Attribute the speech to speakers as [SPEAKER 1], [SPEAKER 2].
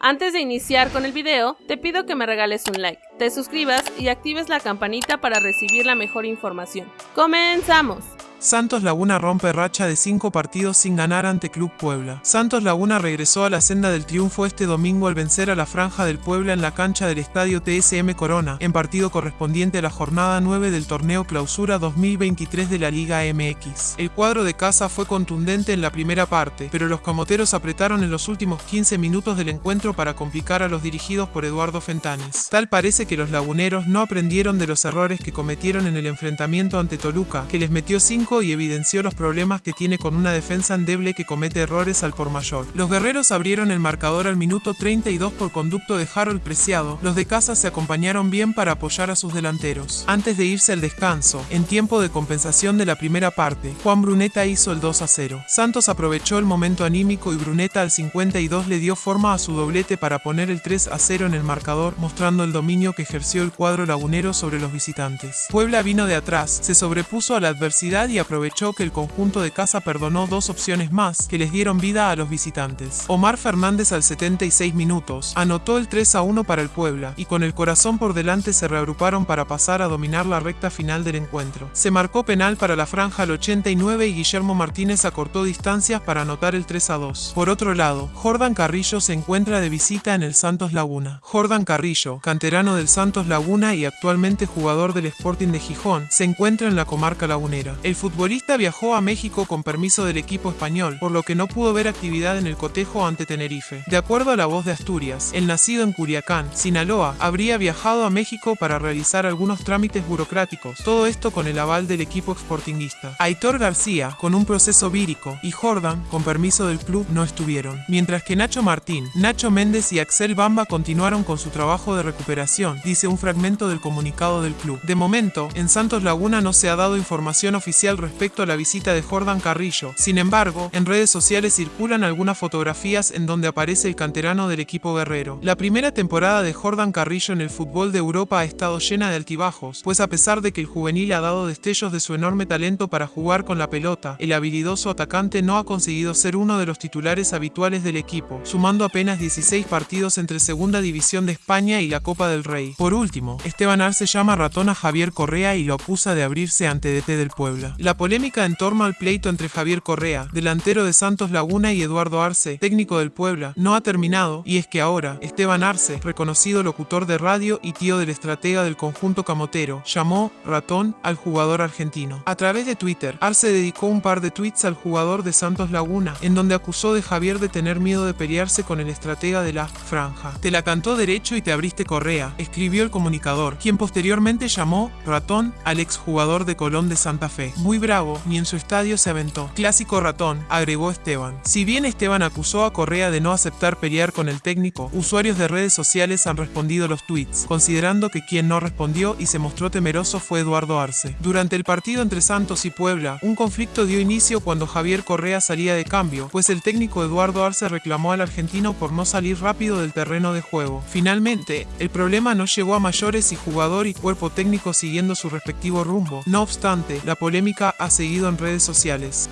[SPEAKER 1] Antes de iniciar con el video, te pido que me regales un like, te suscribas y actives la campanita para recibir la mejor información. ¡Comenzamos!
[SPEAKER 2] Santos Laguna rompe racha de cinco partidos sin ganar ante Club Puebla. Santos Laguna regresó a la senda del triunfo este domingo al vencer a la Franja del Puebla en la cancha del estadio TSM Corona, en partido correspondiente a la jornada 9 del torneo Clausura 2023 de la Liga MX. El cuadro de casa fue contundente en la primera parte, pero los camoteros apretaron en los últimos 15 minutos del encuentro para complicar a los dirigidos por Eduardo Fentanes. Tal parece que los laguneros no aprendieron de los errores que cometieron en el enfrentamiento ante Toluca, que les metió 5 y evidenció los problemas que tiene con una defensa endeble que comete errores al por mayor. Los guerreros abrieron el marcador al minuto 32 por conducto de Harold Preciado. Los de casa se acompañaron bien para apoyar a sus delanteros. Antes de irse al descanso, en tiempo de compensación de la primera parte, Juan Bruneta hizo el 2 a 0. Santos aprovechó el momento anímico y Bruneta al 52 le dio forma a su doblete para poner el 3 a 0 en el marcador, mostrando el dominio que ejerció el cuadro lagunero sobre los visitantes. Puebla vino de atrás, se sobrepuso a la adversidad y aprovechó que el conjunto de casa perdonó dos opciones más que les dieron vida a los visitantes. Omar Fernández al 76 minutos anotó el 3 a 1 para el Puebla y con el corazón por delante se reagruparon para pasar a dominar la recta final del encuentro. Se marcó penal para la franja al 89 y Guillermo Martínez acortó distancias para anotar el 3 a 2. Por otro lado, Jordan Carrillo se encuentra de visita en el Santos Laguna. Jordan Carrillo, canterano del Santos Laguna y actualmente jugador del Sporting de Gijón, se encuentra en la comarca lagunera. El futbolista viajó a México con permiso del equipo español, por lo que no pudo ver actividad en el cotejo ante Tenerife. De acuerdo a la voz de Asturias, el nacido en Curiacán, Sinaloa, habría viajado a México para realizar algunos trámites burocráticos, todo esto con el aval del equipo exportinguista. Aitor García, con un proceso vírico, y Jordan, con permiso del club, no estuvieron. Mientras que Nacho Martín, Nacho Méndez y Axel Bamba continuaron con su trabajo de recuperación, dice un fragmento del comunicado del club. De momento, en Santos Laguna no se ha dado información oficial respecto a la visita de Jordan Carrillo. Sin embargo, en redes sociales circulan algunas fotografías en donde aparece el canterano del equipo guerrero. La primera temporada de Jordan Carrillo en el fútbol de Europa ha estado llena de altibajos, pues a pesar de que el juvenil ha dado destellos de su enorme talento para jugar con la pelota, el habilidoso atacante no ha conseguido ser uno de los titulares habituales del equipo, sumando apenas 16 partidos entre Segunda División de España y la Copa del Rey. Por último, Esteban Arce llama ratón a Javier Correa y lo acusa de abrirse ante DT del Puebla. La polémica en torno al pleito entre Javier Correa, delantero de Santos Laguna y Eduardo Arce, técnico del Puebla, no ha terminado y es que ahora Esteban Arce, reconocido locutor de radio y tío del estratega del conjunto camotero, llamó ratón al jugador argentino. A través de Twitter, Arce dedicó un par de tweets al jugador de Santos Laguna, en donde acusó de Javier de tener miedo de pelearse con el estratega de la franja. Te la cantó derecho y te abriste Correa, escribió el comunicador, quien posteriormente llamó ratón al exjugador de Colón de Santa Fe. Muy bravo, ni en su estadio se aventó. Clásico ratón, agregó Esteban. Si bien Esteban acusó a Correa de no aceptar pelear con el técnico, usuarios de redes sociales han respondido los tweets, considerando que quien no respondió y se mostró temeroso fue Eduardo Arce. Durante el partido entre Santos y Puebla, un conflicto dio inicio cuando Javier Correa salía de cambio, pues el técnico Eduardo Arce reclamó al argentino por no salir rápido del terreno de juego. Finalmente, el problema no llegó a mayores y jugador y cuerpo técnico siguiendo su respectivo rumbo. No obstante, la polémica ha seguido en redes sociales.